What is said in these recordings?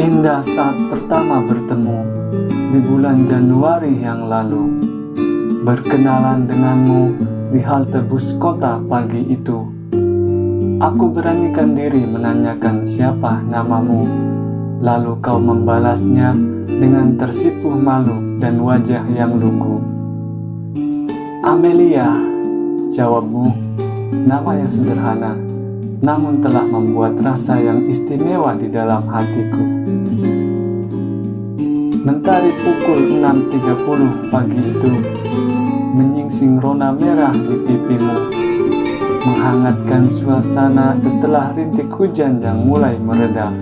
Indah saat pertama bertemu di bulan Januari yang lalu. Berkenalan denganmu di halte bus kota pagi itu. Aku beranikan diri menanyakan siapa namamu. Lalu kau membalasnya dengan tersipu malu dan wajah yang lugu. Amelia, jawabmu, nama yang sederhana, namun telah membuat rasa yang istimewa di dalam hatiku. Mentari pukul 6.30 pagi itu menyingsing rona merah di pipimu, menghangatkan suasana setelah rintik hujan yang mulai mereda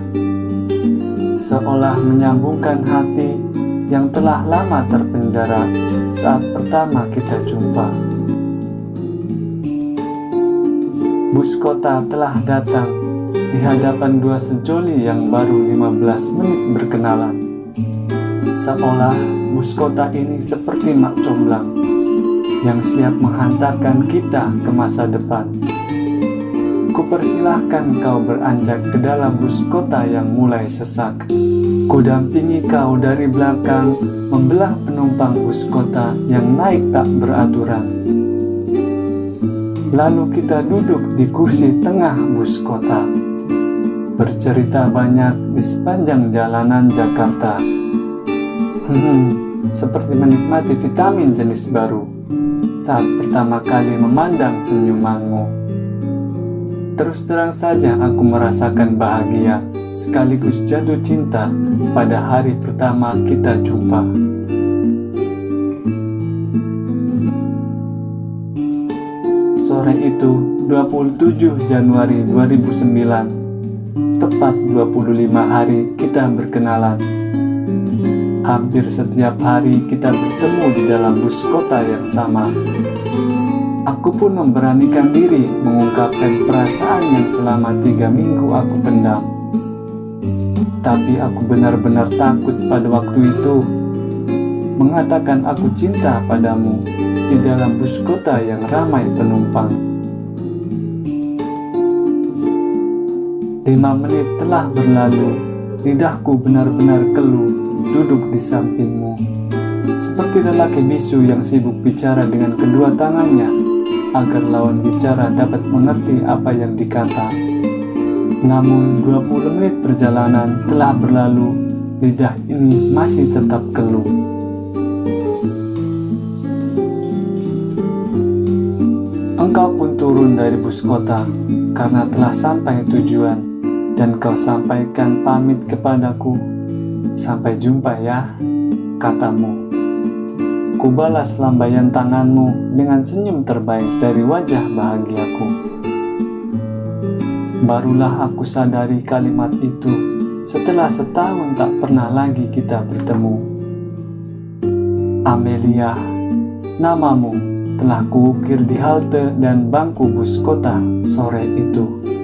seolah menyambungkan hati yang telah lama terpenjara saat pertama kita jumpa. Bus kota telah datang di hadapan dua sejoli yang baru 15 menit berkenalan. Seolah bus kota ini seperti mak comblang yang siap menghantarkan kita ke masa depan. Kupersilahkan kau beranjak ke dalam bus kota yang mulai sesak. Kudampingi kau dari belakang, membelah penumpang bus kota yang naik tak beraturan. Lalu kita duduk di kursi tengah bus kota, bercerita banyak di sepanjang jalanan Jakarta. Hmm, seperti menikmati vitamin jenis baru saat pertama kali memandang senyumanmu. Terus terang saja aku merasakan bahagia sekaligus jatuh cinta pada hari pertama kita jumpa. Sore itu 27 Januari 2009 Tepat 25 hari kita berkenalan. Hampir setiap hari kita bertemu di dalam bus kota yang sama. Aku pun memberanikan diri mengungkapkan perasaan yang selama tiga minggu aku pendam. Tapi aku benar-benar takut pada waktu itu. Mengatakan aku cinta padamu di dalam bus kota yang ramai penumpang. Lima menit telah berlalu, lidahku benar-benar keluh duduk di sampingmu. Seperti lelaki bisu yang sibuk bicara dengan kedua tangannya agar lawan bicara dapat mengerti apa yang dikata. Namun 20 menit perjalanan telah berlalu, lidah ini masih tetap keluh. Turun dari bus kota karena telah sampai tujuan dan kau sampaikan pamit kepadaku. Sampai jumpa ya, katamu. Kubalas lambaian tanganmu dengan senyum terbaik dari wajah bahagiaku. Barulah aku sadari kalimat itu setelah setahun tak pernah lagi kita bertemu. Amelia, namamu telah kuukir di halte dan bangku bus kota sore itu.